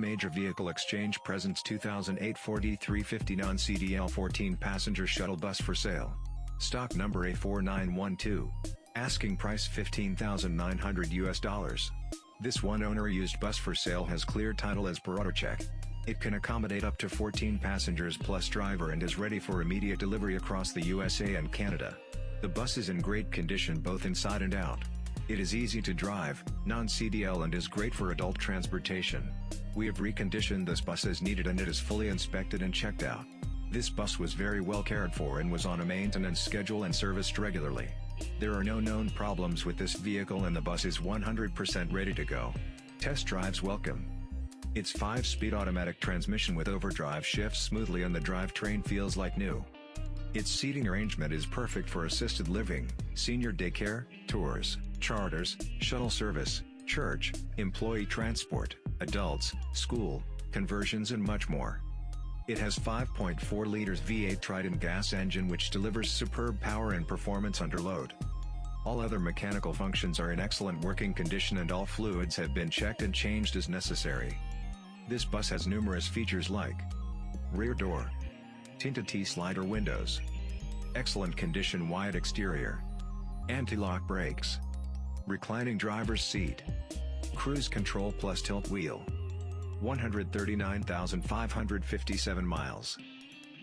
Major Vehicle Exchange presents 2008 Ford E350 non-CDL 14-passenger shuttle bus for sale. Stock number A4912. Asking price 15,900 US dollars. This one-owner used bus for sale has clear title as per AutoCheck. It can accommodate up to 14 passengers plus driver and is ready for immediate delivery across the USA and Canada. The bus is in great condition both inside and out. It is easy to drive, non-CDL and is great for adult transportation. We have reconditioned this bus as needed and it is fully inspected and checked out. This bus was very well cared for and was on a maintenance schedule and serviced regularly. There are no known problems with this vehicle and the bus is 100% ready to go. Test drives welcome. Its 5-speed automatic transmission with overdrive shifts smoothly and the drivetrain feels like new. Its seating arrangement is perfect for assisted living, senior daycare, tours, charters, shuttle service, church, employee transport, adults, school, conversions and much more. It has 5.4 liters V8 Triton gas engine which delivers superb power and performance under load. All other mechanical functions are in excellent working condition and all fluids have been checked and changed as necessary. This bus has numerous features like rear door, tinted T-slider windows, excellent condition wide exterior, anti-lock brakes, reclining driver's seat, cruise control plus tilt wheel, 139,557 miles,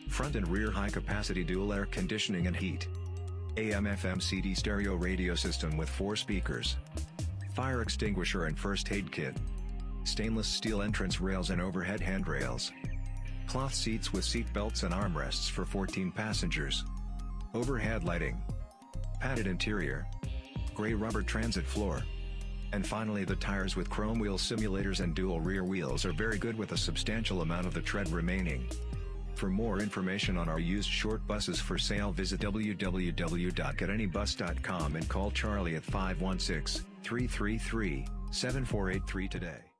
front and rear high-capacity dual air conditioning and heat, AM-FM CD stereo radio system with four speakers, fire extinguisher and first aid kit, stainless steel entrance rails and overhead handrails, cloth seats with seat belts and armrests for 14 passengers, overhead lighting, padded interior, gray rubber transit floor. And finally the tires with chrome wheel simulators and dual rear wheels are very good with a substantial amount of the tread remaining. For more information on our used short buses for sale visit www.getanybus.com and call Charlie at 516-333-7483 today.